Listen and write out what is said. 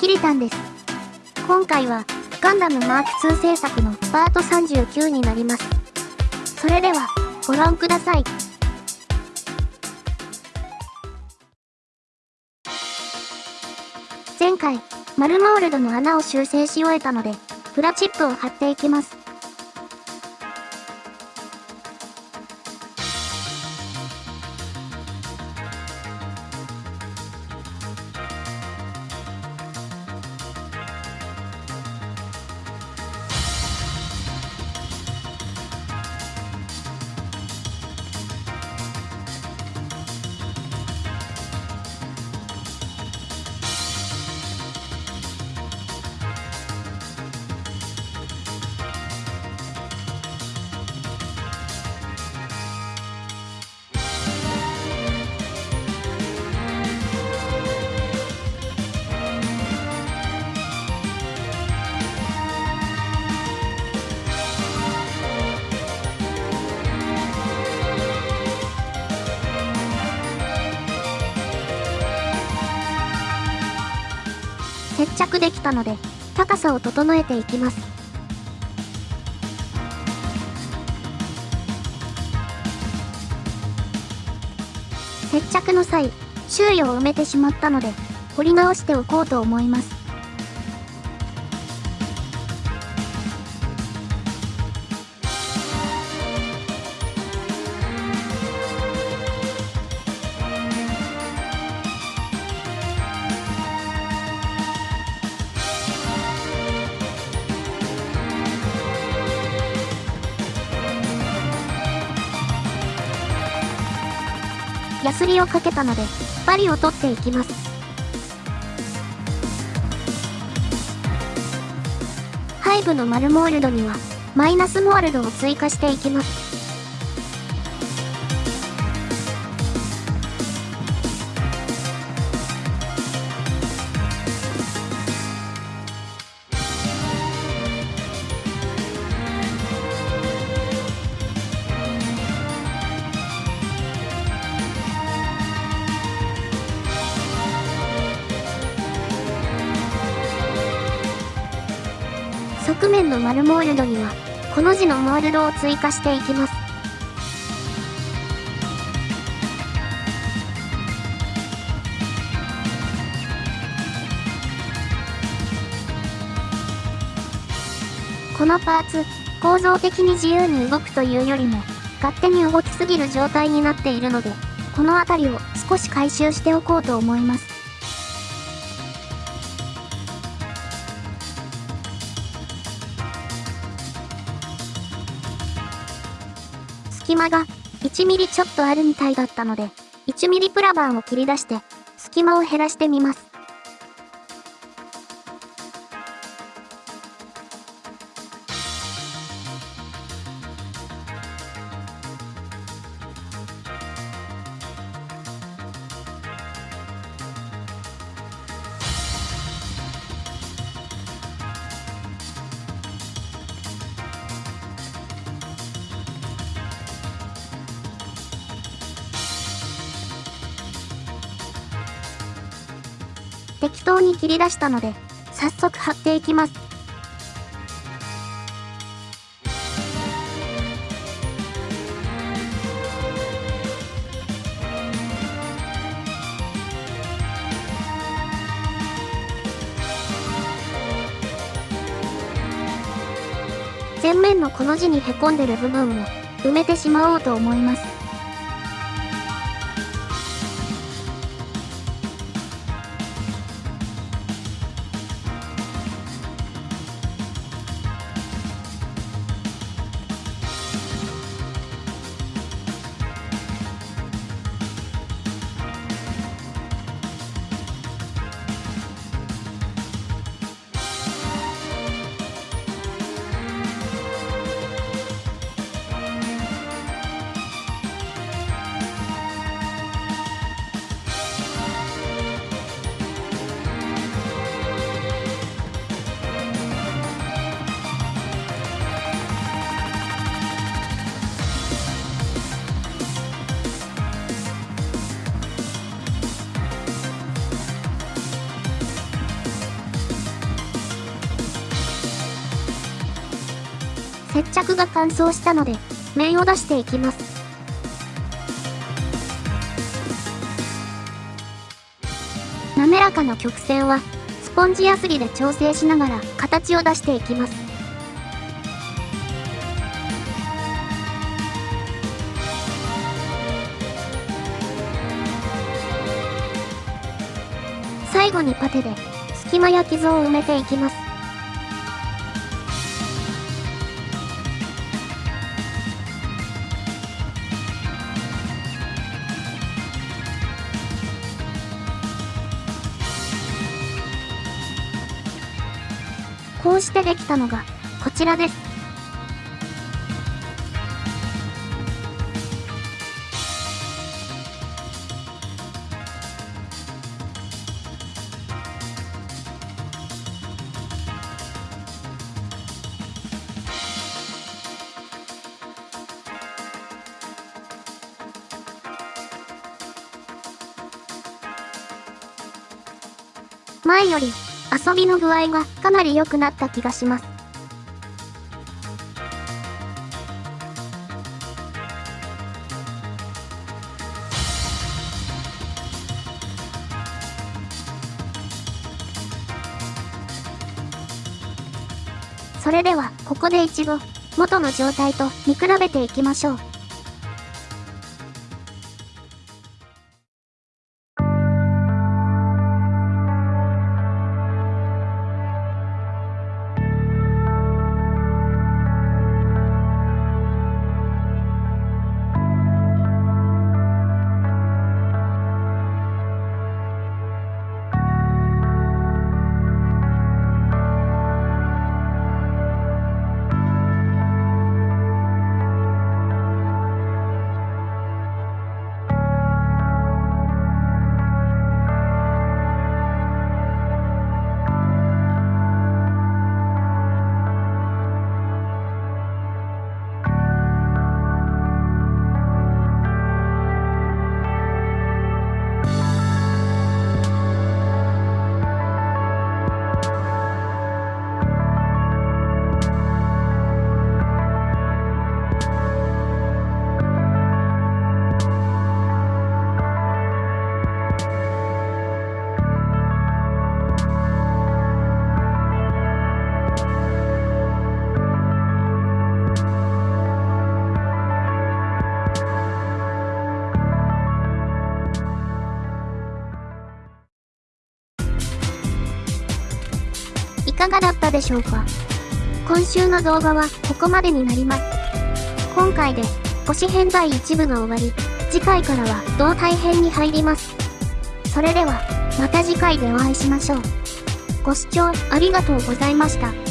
キリタンです。今回は、ガンダムマーク2制作のパート39になります。それでは、ご覧ください。前回、マルモールドの穴を修正し終えたので、プラチップを貼っていきます。着できたので、高さを整えていきます。接着の際、周囲を埋めてしまったので、掘り直しておこうと思います。ヤスリをかけたので、針を取っていきます。背部のマルモールドには、マイナスモールドを追加していきます。側面の丸モールドには、この字のモールドを追加していきます。このパーツ、構造的に自由に動くというよりも、勝手に動きすぎる状態になっているので、この辺りを少し回収しておこうと思います。隙間が1ミリちょっとあるみたいだったので、1ミリプラバンを切り出して、隙間を減らしてみます。適当に切り出したので、早速貼っていきます。前面のこの字にへこんでる部分を埋めてしまおうと思います。接着が乾燥したので、面を出していきます。滑らかな曲線は、スポンジやすりで調整しながら形を出していきます。最後にパテで隙間や傷を埋めていきます。こうしてできたのがこちらです。前より遊びの具合がかなり良くなった気がします。それでは、ここで一度、元の状態と見比べていきましょう。かがだったでしょうか？今週の動画はここまでになります。今回で星編第1部が終わり、次回からは胴体編に入ります。それでは、また次回でお会いしましょう。ご視聴ありがとうございました。